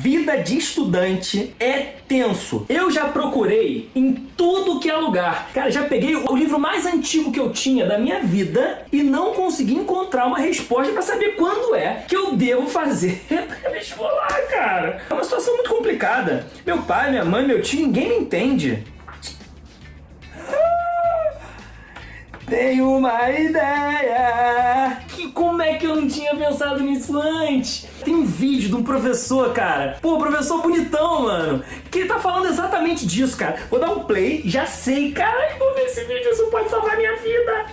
vida de estudante é tenso. Eu já procurei em tudo que é lugar. Cara, já peguei o livro mais antigo que eu tinha da minha vida e não consegui encontrar uma resposta para saber quando é que eu devo fazer vestibular, cara. É uma situação muito complicada. Meu pai, minha mãe, meu tio, ninguém me entende. Tenho uma ideia! Como é que eu não tinha pensado nisso antes? Tem um vídeo de um professor, cara. Pô, professor bonitão, mano. Que tá falando exatamente disso, cara. Vou dar um play, já sei, cara. Vou ver esse vídeo, isso pode salvar minha vida.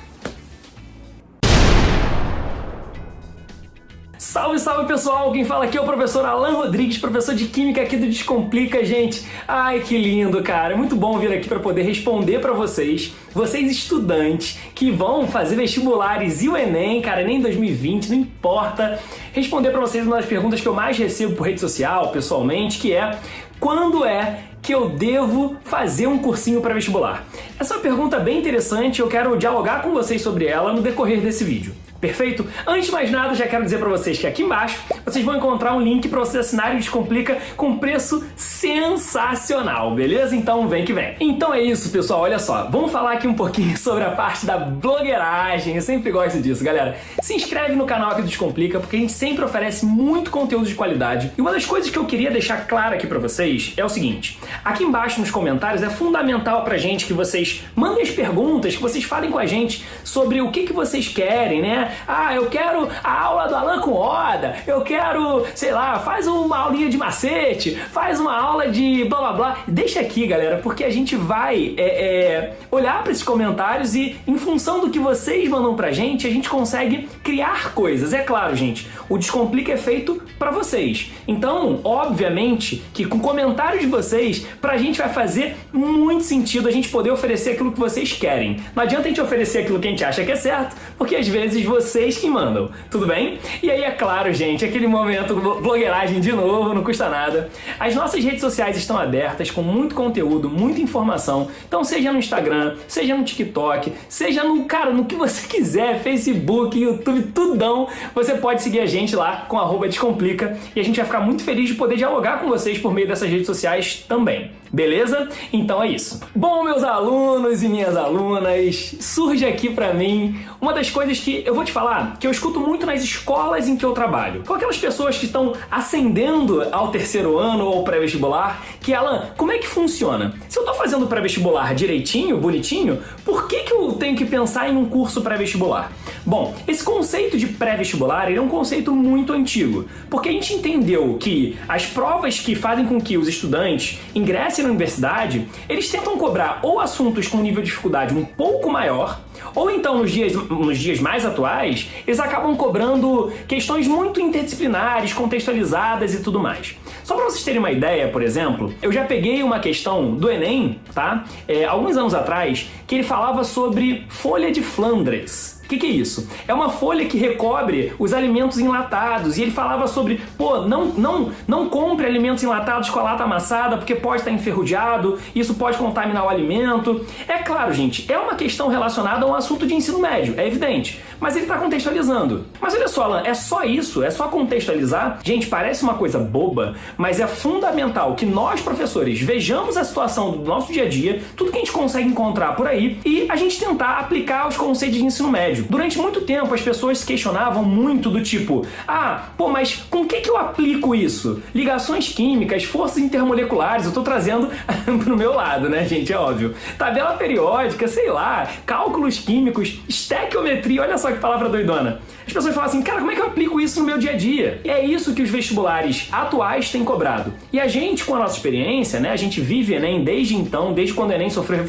Salve, salve pessoal! Quem fala aqui é o professor Alan Rodrigues, professor de Química aqui do Descomplica, gente. Ai, que lindo, cara. Muito bom vir aqui para poder responder para vocês, vocês estudantes que vão fazer vestibulares e o Enem, cara, nem 2020, não importa. Responder para vocês uma das perguntas que eu mais recebo por rede social, pessoalmente, que é quando é que eu devo fazer um cursinho para vestibular? Essa é uma pergunta bem interessante, eu quero dialogar com vocês sobre ela no decorrer desse vídeo. Perfeito? Antes de mais nada, já quero dizer para vocês que aqui embaixo vocês vão encontrar um link para vocês assinarem o Descomplica com preço sensacional, beleza? Então vem que vem. Então é isso, pessoal, olha só. Vamos falar aqui um pouquinho sobre a parte da blogueiragem. Eu sempre gosto disso, galera. Se inscreve no canal aqui do Descomplica, porque a gente sempre oferece muito conteúdo de qualidade. E uma das coisas que eu queria deixar claro aqui para vocês é o seguinte. Aqui embaixo nos comentários é fundamental pra gente que vocês mandem as perguntas, que vocês falem com a gente sobre o que, que vocês querem, né? Ah, eu quero a aula do Alan com Oda, eu quero, sei lá, faz uma aulinha de macete, faz uma aula de blá blá blá. Deixa aqui, galera, porque a gente vai é, é, olhar para esses comentários e, em função do que vocês mandam pra gente, a gente consegue criar coisas. É claro, gente, o Descomplica é feito para vocês. Então, obviamente, que com comentários de vocês, pra gente vai fazer muito sentido a gente poder oferecer aquilo que vocês querem. Não adianta a gente oferecer aquilo que a gente acha que é certo, porque às vezes vocês que mandam, tudo bem? E aí, é claro, gente, aquele momento blogueiragem de novo, não custa nada. As nossas redes sociais estão abertas com muito conteúdo, muita informação. Então, seja no Instagram, seja no TikTok, seja no, cara, no que você quiser, Facebook, YouTube, tudão, você pode seguir a gente lá com arroba Descomplica e a gente vai ficar muito feliz de poder dialogar com vocês por meio dessas redes sociais também. Beleza? Então é isso. Bom, meus alunos e minhas alunas, surge aqui pra mim uma das coisas que eu vou te falar, que eu escuto muito nas escolas em que eu trabalho. Com aquelas pessoas que estão ascendendo ao terceiro ano ou pré-vestibular, que Alan, como é que funciona? Se eu tô fazendo pré-vestibular direitinho, bonitinho, por que, que eu tenho que pensar em um curso pré-vestibular? Bom, esse conceito de pré-vestibular é um conceito muito antigo, porque a gente entendeu que as provas que fazem com que os estudantes ingressem na universidade, eles tentam cobrar ou assuntos com nível de dificuldade um pouco maior, ou então nos dias, nos dias mais atuais, eles acabam cobrando questões muito interdisciplinares, contextualizadas e tudo mais. Só para vocês terem uma ideia, por exemplo, eu já peguei uma questão do Enem, tá? É, alguns anos atrás, que ele falava sobre folha de Flandres. O que, que, é isso? É uma folha que recobre os alimentos enlatados. E ele falava sobre, pô, não, não, não compre alimentos enlatados com a lata amassada porque pode estar enferrujado, isso pode contaminar o alimento. É claro, gente, é uma questão relacionada a um assunto de ensino médio, é evidente. Mas ele está contextualizando. Mas olha só, Alan, é só isso? É só contextualizar? Gente, parece uma coisa boba, mas é fundamental que nós, professores, vejamos a situação do nosso dia a dia, tudo que a gente consegue encontrar por aí, e a gente tentar aplicar os conceitos de ensino médio. Durante muito tempo as pessoas se questionavam muito do tipo, ah, pô, mas com que, que eu aplico isso? Ligações químicas, forças intermoleculares, eu tô trazendo pro meu lado, né, gente? É óbvio. Tabela periódica, sei lá, cálculos químicos, estequiometria, olha só que palavra doidona. As pessoas falam assim, cara, como é que eu aplico isso no meu dia a dia? E é isso que os vestibulares atuais têm cobrado. E a gente, com a nossa experiência, né, a gente vive Enem desde então, desde quando o Enem sofreu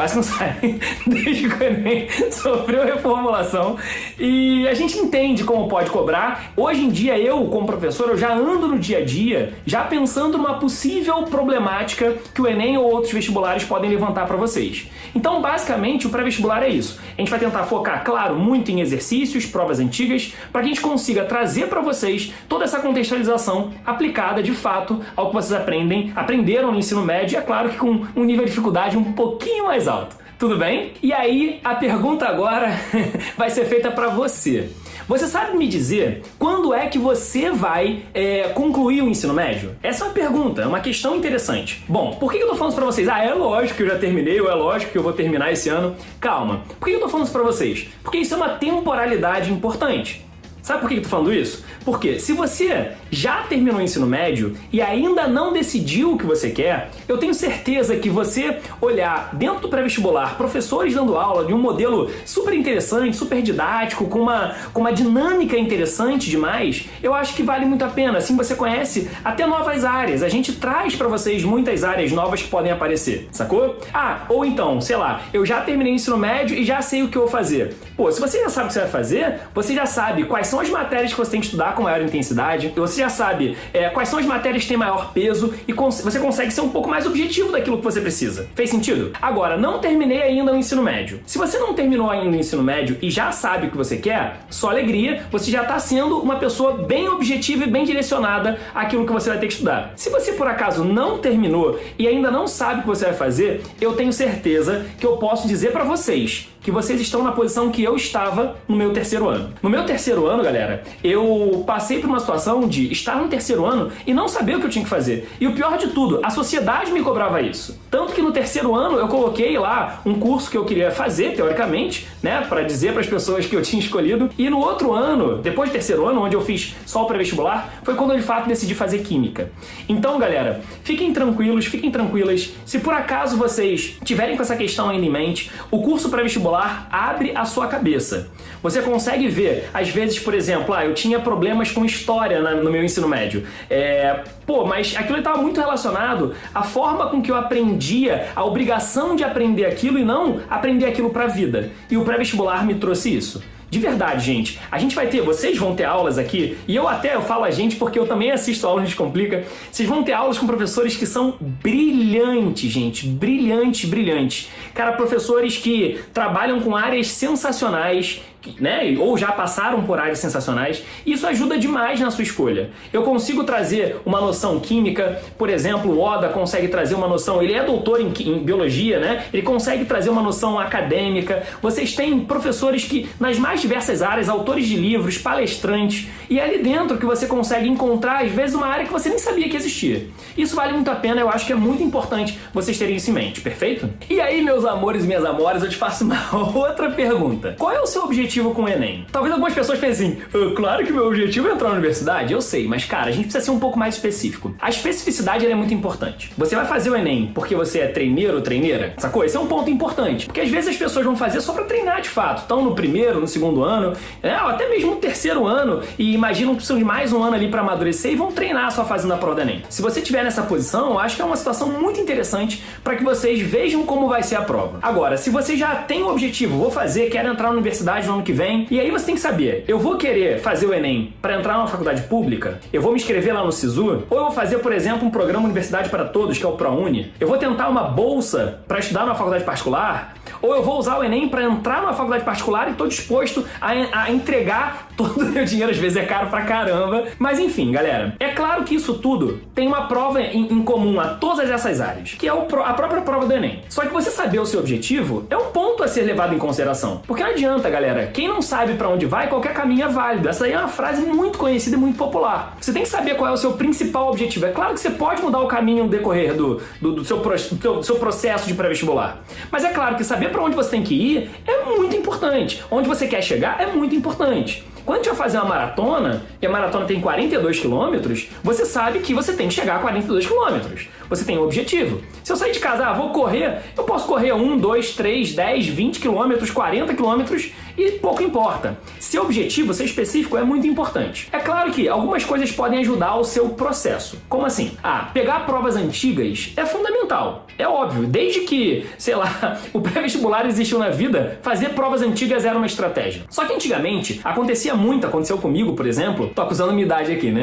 quase não sai, desde que o Enem sofreu reformulação. E a gente entende como pode cobrar. Hoje em dia, eu, como professor, eu já ando no dia a dia, já pensando numa possível problemática que o Enem ou outros vestibulares podem levantar para vocês. Então, basicamente, o pré-vestibular é isso. A gente vai tentar focar, claro, muito em exercícios, provas antigas, para que a gente consiga trazer para vocês toda essa contextualização aplicada, de fato, ao que vocês aprendem, aprenderam no ensino médio, e é claro que com um nível de dificuldade um pouquinho mais alto. Tudo bem? E aí, a pergunta agora vai ser feita para você. Você sabe me dizer quando é que você vai é, concluir o ensino médio? Essa é uma pergunta, é uma questão interessante. Bom, por que eu tô falando isso pra vocês? Ah, é lógico que eu já terminei, ou é lógico que eu vou terminar esse ano. Calma. Por que eu tô falando isso pra vocês? Porque isso é uma temporalidade importante. Sabe por que eu tô falando isso? Porque se você já terminou o ensino médio e ainda não decidiu o que você quer, eu tenho certeza que você olhar dentro do pré-vestibular professores dando aula de um modelo super interessante, super didático, com uma, com uma dinâmica interessante demais, eu acho que vale muito a pena. Assim você conhece até novas áreas. A gente traz para vocês muitas áreas novas que podem aparecer, sacou? Ah, ou então, sei lá, eu já terminei o ensino médio e já sei o que eu vou fazer. Pô, se você já sabe o que você vai fazer, você já sabe quais são as matérias que você tem que estudar com maior intensidade, você já sabe é, quais são as matérias que têm maior peso e cons você consegue ser um pouco mais objetivo daquilo que você precisa. Fez sentido? Agora, não terminei ainda o ensino médio. Se você não terminou ainda o ensino médio e já sabe o que você quer, só alegria, você já está sendo uma pessoa bem objetiva e bem direcionada àquilo que você vai ter que estudar. Se você por acaso não terminou e ainda não sabe o que você vai fazer, eu tenho certeza que eu posso dizer para vocês que vocês estão na posição que eu estava no meu terceiro ano. No meu terceiro ano, galera, eu passei por uma situação de estar no terceiro ano e não saber o que eu tinha que fazer. E o pior de tudo, a sociedade me cobrava isso. Tanto que no terceiro ano eu coloquei lá um curso que eu queria fazer, teoricamente, né, para dizer para as pessoas que eu tinha escolhido. E no outro ano, depois do terceiro ano, onde eu fiz só o pré-vestibular, foi quando eu de fato decidi fazer química. Então, galera, fiquem tranquilos, fiquem tranquilas. Se por acaso vocês tiverem com essa questão ainda em mente, o curso pré-vestibular abre a sua cabeça. Você consegue ver, às vezes, por exemplo, ah, eu tinha problemas com história no meu ensino médio. É, pô, mas aquilo estava muito relacionado à forma com que eu aprendia, a obrigação de aprender aquilo e não aprender aquilo para a vida. E o pré-vestibular me trouxe isso. De verdade, gente. A gente vai ter, vocês vão ter aulas aqui, e eu até eu falo a gente porque eu também assisto aulas Descomplica. Vocês vão ter aulas com professores que são brilhantes, gente. Brilhantes, brilhantes. Cara, professores que trabalham com áreas sensacionais, né, ou já passaram por áreas sensacionais, isso ajuda demais na sua escolha. Eu consigo trazer uma noção química, por exemplo, o Oda consegue trazer uma noção, ele é doutor em, em, biologia, né? Ele consegue trazer uma noção acadêmica. Vocês têm professores que, nas mais diversas áreas, autores de livros, palestrantes, e é ali dentro que você consegue encontrar, às vezes, uma área que você nem sabia que existia. Isso vale muito a pena, eu acho que é muito importante vocês terem isso em mente, perfeito? E aí, meus amores e minhas amoras, eu te faço uma outra pergunta. Qual é o seu objetivo objetivo com o Enem. Talvez algumas pessoas pensem, ah, claro que meu objetivo é entrar na universidade, eu sei, mas cara, a gente precisa ser um pouco mais específico. A especificidade é muito importante. Você vai fazer o Enem porque você é treineiro ou treineira? Sacou? Esse é um ponto importante. Porque às vezes as pessoas vão fazer só para treinar de fato. Estão no primeiro, no segundo ano, né, ou até mesmo no terceiro ano e imaginam que precisam de mais um ano ali para amadurecer e vão treinar só fazendo a prova do Enem. Se você estiver nessa posição, eu acho que é uma situação muito interessante para que vocês vejam como vai ser a prova. Agora, se você já tem o objetivo, vou fazer, quero entrar na universidade no ano que vem. E aí você tem que saber, eu vou querer fazer o Enem para entrar numa faculdade pública? Eu vou me inscrever lá no SISU? Ou eu vou fazer, por exemplo, um programa Universidade para Todos, que é o ProUni? Eu vou tentar uma bolsa para estudar numa faculdade particular? Ou eu vou usar o Enem para entrar numa faculdade particular e estou disposto a, a entregar todo o meu dinheiro, às vezes é caro pra caramba. Mas enfim, galera, é claro que isso tudo tem uma prova em, em comum a todas essas áreas, que é o, a própria prova do Enem. Só que você saber o seu objetivo é um ponto a ser levado em consideração. Porque não adianta, galera, quem não sabe para onde vai, qualquer caminho é válido. Essa aí é uma frase muito conhecida e muito popular. Você tem que saber qual é o seu principal objetivo. É claro que você pode mudar o caminho no decorrer do, do, do seu, do seu processo de pré-vestibular. Mas é claro que saber para onde você tem que ir é muito importante. Onde você quer chegar é muito importante. Quando a gente vai fazer uma maratona, e a maratona tem 42 quilômetros, você sabe que você tem que chegar a 42 quilômetros. Você tem um objetivo. Se eu sair de casa, ah, vou correr, eu posso correr 1, 2, 3, 10, 20 quilômetros, 40 quilômetros e pouco importa. Seu objetivo, ser específico, é muito importante. É claro que algumas coisas podem ajudar o seu processo. Como assim? Ah, pegar provas antigas é fundamental. É óbvio, desde que, sei lá, o pré-vestibular existiu na vida, fazer provas antigas era uma estratégia. Só que antigamente acontecia muito, aconteceu comigo, por exemplo, tô acusando minha idade aqui, né?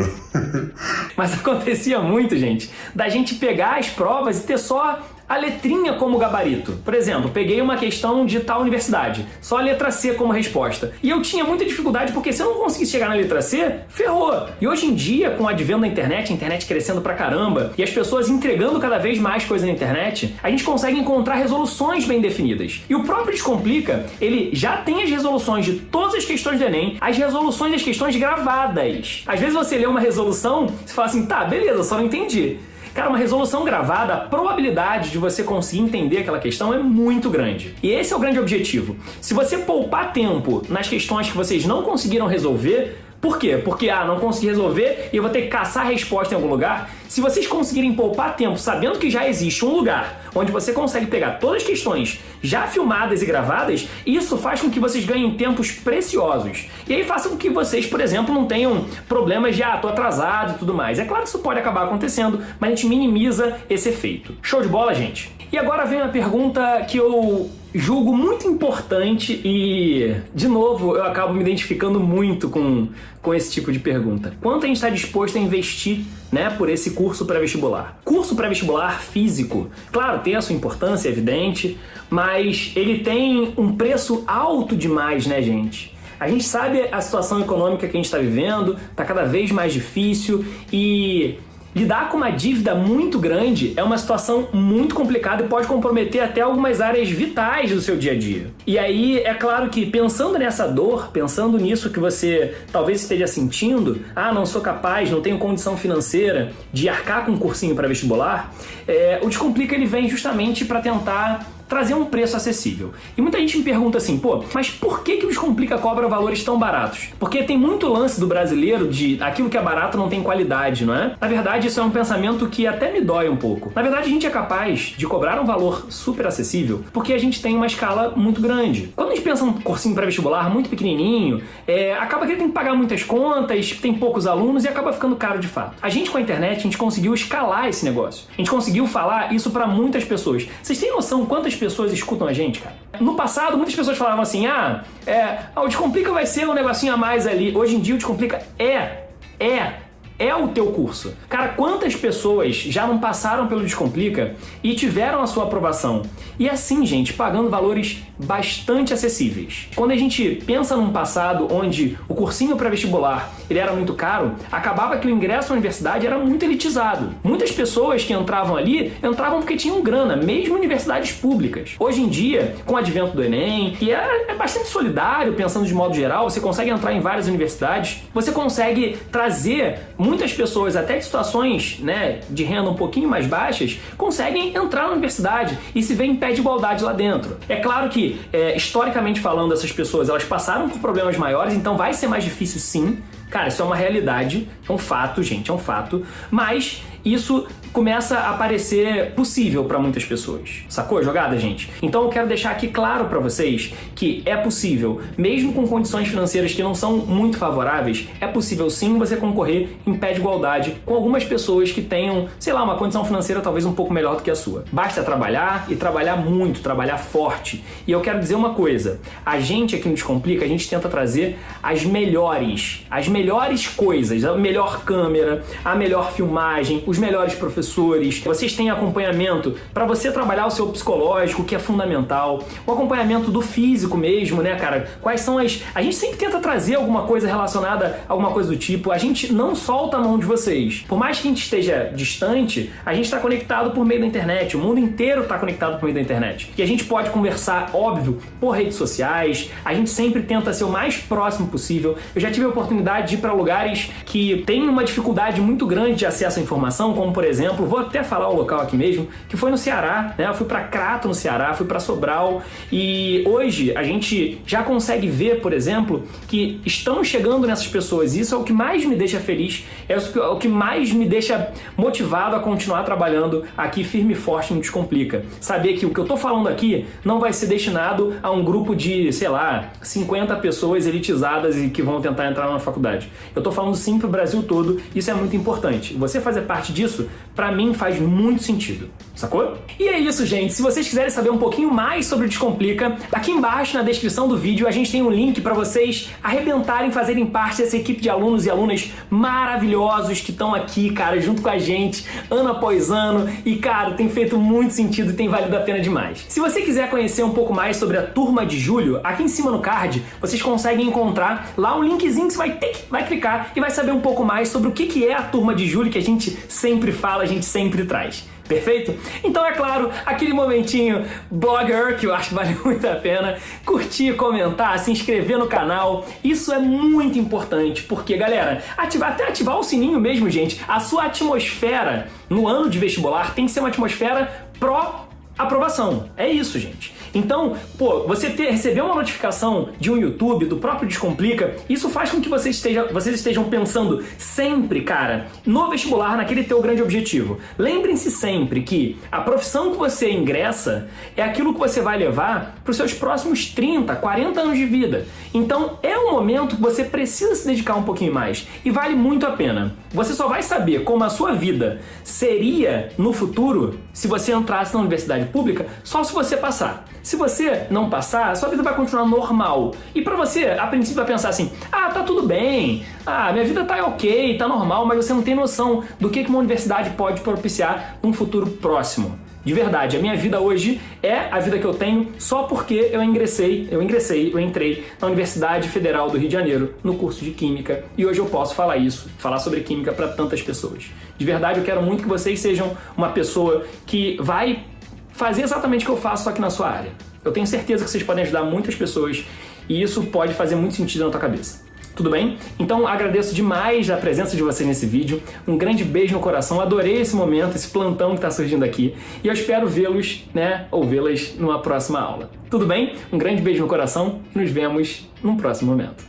Mas acontecia muito, gente, da gente pegar as provas e ter só a letrinha como gabarito. Por exemplo, peguei uma questão de tal universidade, só a letra C como resposta. E eu tinha muita dificuldade porque se eu não conseguisse chegar na letra C, ferrou. E hoje em dia, com o advento da internet, a internet crescendo pra caramba e as pessoas entregando cada vez mais coisa na internet, a gente consegue encontrar resoluções bem definidas. E o próprio Descomplica, ele já tem as resoluções de todas as questões do Enem, as resoluções das questões gravadas. Às vezes você lê uma resolução, você fala assim, tá, beleza, só não entendi. Cara, uma resolução gravada, a probabilidade de você conseguir entender aquela questão é muito grande. E esse é o grande objetivo. Se você poupar tempo nas questões que vocês não conseguiram resolver, por quê? Porque, ah, não consegui resolver e eu vou ter que caçar a resposta em algum lugar. Se vocês conseguirem poupar tempo sabendo que já existe um lugar onde você consegue pegar todas as questões já filmadas e gravadas, isso faz com que vocês ganhem tempos preciosos. E aí faça com que vocês, por exemplo, não tenham problemas de, ah, tô atrasado e tudo mais. É claro que isso pode acabar acontecendo, mas a gente minimiza esse efeito. Show de bola, gente? E agora vem uma pergunta que eu julgo muito importante e, de novo, eu acabo me identificando muito com, com esse tipo de pergunta. Quanto a gente está disposto a investir né, por esse curso pré-vestibular? Curso pré-vestibular físico, claro, tem a sua importância, é evidente, mas ele tem um preço alto demais, né, gente? A gente sabe a situação econômica que a gente está vivendo, está cada vez mais difícil e Lidar com uma dívida muito grande é uma situação muito complicada e pode comprometer até algumas áreas vitais do seu dia a dia. E aí, é claro que pensando nessa dor, pensando nisso que você talvez esteja sentindo, ah, não sou capaz, não tenho condição financeira de arcar com um cursinho para vestibular, é, o Descomplica ele vem justamente para tentar trazer um preço acessível. E muita gente me pergunta assim, pô, mas por que, que o Descomplica cobra valores tão baratos? Porque tem muito lance do brasileiro de aquilo que é barato não tem qualidade, não é? Na verdade, isso é um pensamento que até me dói um pouco. Na verdade, a gente é capaz de cobrar um valor super acessível porque a gente tem uma escala muito grande. Quando a gente pensa num cursinho pré-vestibular muito pequenininho, é, acaba que ele tem que pagar muitas contas, tem poucos alunos e acaba ficando caro de fato. A gente com a internet, a gente conseguiu escalar esse negócio. A gente conseguiu falar isso para muitas pessoas. Vocês têm noção quantas pessoas escutam a gente, cara. No passado, muitas pessoas falavam assim: ah, é, ah, o Descomplica vai ser um negocinho a mais ali. Hoje em dia, o Descomplica é, é é o teu curso. Cara, quantas pessoas já não passaram pelo Descomplica e tiveram a sua aprovação? E assim, gente, pagando valores bastante acessíveis. Quando a gente pensa num passado onde o cursinho pré-vestibular ele era muito caro, acabava que o ingresso à universidade era muito elitizado. Muitas pessoas que entravam ali entravam porque tinham grana, mesmo universidades públicas. Hoje em dia, com o advento do Enem, que é, é bastante solidário, pensando de modo geral, você consegue entrar em várias universidades, você consegue trazer muitas pessoas, até de situações né, de renda um pouquinho mais baixas, conseguem entrar na universidade e se ver em pé de igualdade lá dentro. É claro que, é, historicamente falando, essas pessoas elas passaram por problemas maiores, então vai ser mais difícil sim. Cara, isso é uma realidade, é um fato, gente, é um fato. Mas isso começa a parecer possível para muitas pessoas. Sacou a jogada, gente? Então eu quero deixar aqui claro para vocês que é possível, mesmo com condições financeiras que não são muito favoráveis, é possível sim você concorrer em pé de igualdade com algumas pessoas que tenham, sei lá, uma condição financeira talvez um pouco melhor do que a sua. Basta trabalhar e trabalhar muito, trabalhar forte. E eu quero dizer uma coisa, a gente aqui no Descomplica, a gente tenta trazer as melhores, as melhores coisas, a melhor câmera, a melhor filmagem, os melhores professores professores, vocês têm acompanhamento para você trabalhar o seu psicológico, que é fundamental, o acompanhamento do físico mesmo, né, cara? Quais são as. A gente sempre tenta trazer alguma coisa relacionada a alguma coisa do tipo, a gente não solta a mão de vocês. Por mais que a gente esteja distante, a gente está conectado por meio da internet, o mundo inteiro está conectado por meio da internet. E a gente pode conversar, óbvio, por redes sociais, a gente sempre tenta ser o mais próximo possível. Eu já tive a oportunidade de ir para lugares que têm uma dificuldade muito grande de acesso à informação, como por exemplo, exemplo, vou até falar o local aqui mesmo, que foi no Ceará, né? Eu fui para Crato, no Ceará, fui para Sobral e hoje a gente já consegue ver, por exemplo, que estão chegando nessas pessoas. Isso é o que mais me deixa feliz, é o que mais me deixa motivado a continuar trabalhando aqui firme e forte no Descomplica. Saber que o que eu tô falando aqui não vai ser destinado a um grupo de, sei lá, 50 pessoas elitizadas e que vão tentar entrar na faculdade. Eu tô falando sim pro Brasil todo, isso é muito importante. Você fazer parte disso, para mim, faz muito sentido. Sacou? E é isso, gente. Se vocês quiserem saber um pouquinho mais sobre o Descomplica, aqui embaixo na descrição do vídeo a gente tem um link para vocês arrebentarem, fazerem parte dessa equipe de alunos e alunas maravilhosos que estão aqui, cara, junto com a gente, ano após ano. E, cara, tem feito muito sentido e tem valido a pena demais. Se você quiser conhecer um pouco mais sobre a turma de julho, aqui em cima no card vocês conseguem encontrar lá um linkzinho que você vai vai clicar e vai saber um pouco mais sobre o que é a turma de julho que a gente sempre fala, a gente sempre traz. Perfeito? Então é claro, aquele momentinho blogger que eu acho que vale muito a pena, curtir, comentar, se inscrever no canal, isso é muito importante, porque galera, ativar, até ativar o sininho mesmo, gente, a sua atmosfera no ano de vestibular tem que ser uma atmosfera pró aprovação. É isso, gente. Então, pô, você ter, receber uma notificação de um YouTube, do próprio Descomplica, isso faz com que você esteja, vocês estejam pensando sempre, cara, no vestibular, naquele teu grande objetivo. Lembrem-se sempre que a profissão que você ingressa é aquilo que você vai levar para os seus próximos 30, 40 anos de vida. Então, é um momento que você precisa se dedicar um pouquinho mais e vale muito a pena. Você só vai saber como a sua vida seria no futuro se você entrasse na universidade pública só se você passar. Se você não passar, sua vida vai continuar normal. E para você, a princípio vai pensar assim, ah, tá tudo bem, ah, minha vida tá ok, tá normal, mas você não tem noção do que uma universidade pode propiciar num futuro próximo. De verdade, a minha vida hoje é a vida que eu tenho só porque eu ingressei, eu ingressei, eu entrei na Universidade Federal do Rio de Janeiro no curso de Química e hoje eu posso falar isso, falar sobre Química para tantas pessoas. De verdade, eu quero muito que vocês sejam uma pessoa que vai fazer exatamente o que eu faço, só que na sua área. Eu tenho certeza que vocês podem ajudar muitas pessoas e isso pode fazer muito sentido na tua cabeça. Tudo bem? Então agradeço demais a presença de vocês nesse vídeo, um grande beijo no coração, adorei esse momento, esse plantão que está surgindo aqui e eu espero vê-los, né, ou vê-las numa próxima aula. Tudo bem? Um grande beijo no coração e nos vemos num próximo momento.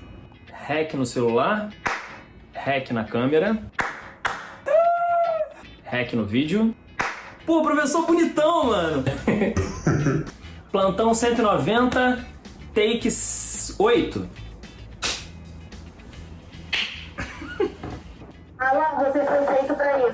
Hack no celular, hack na câmera, hack no vídeo. Pô, professor bonitão, mano! Plantão 190, takes 8. Alan, você foi feito pra isso.